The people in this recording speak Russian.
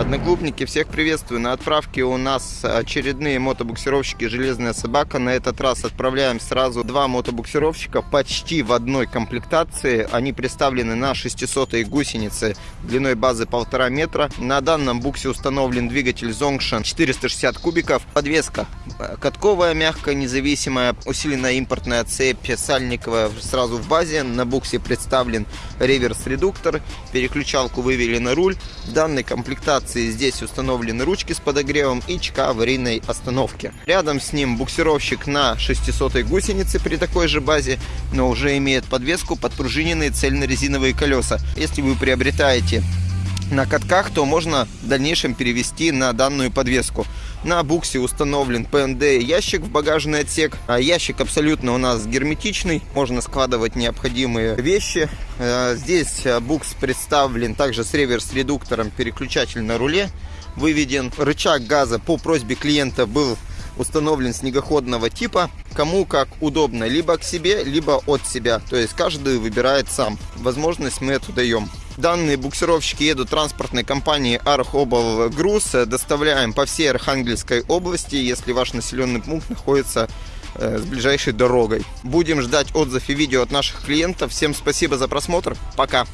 Одноклубники, всех приветствую. На отправке у нас очередные мотобуксировщики «Железная собака». На этот раз отправляем сразу два мотобуксировщика почти в одной комплектации. Они представлены на 600 гусеницы длиной базы 1,5 метра. На данном буксе установлен двигатель Zongshan 460 кубиков. Подвеска катковая, мягкая, независимая, усиленная импортная цепь сальниковая сразу в базе. На буксе представлен реверс-редуктор. Переключалку вывели на руль. В данной комплектации здесь установлены ручки с подогревом и ЧК аварийной остановки. Рядом с ним буксировщик на 600 гусенице при такой же базе, но уже имеет подвеску подпружиненные цельнорезиновые колеса. Если вы приобретаете на катках, то можно в дальнейшем перевести на данную подвеску. На буксе установлен ПНД ящик в багажный отсек. А ящик абсолютно у нас герметичный, можно складывать необходимые вещи. Э, здесь э, букс представлен также с реверс-редуктором, переключатель на руле выведен. Рычаг газа по просьбе клиента был установлен снегоходного типа. Кому как удобно, либо к себе, либо от себя. То есть каждый выбирает сам. Возможность мы эту даем. Данные буксировщики едут транспортной компании Архобл Груз. Доставляем по всей Архангельской области, если ваш населенный пункт находится э, с ближайшей дорогой. Будем ждать отзыв и видео от наших клиентов. Всем спасибо за просмотр. Пока!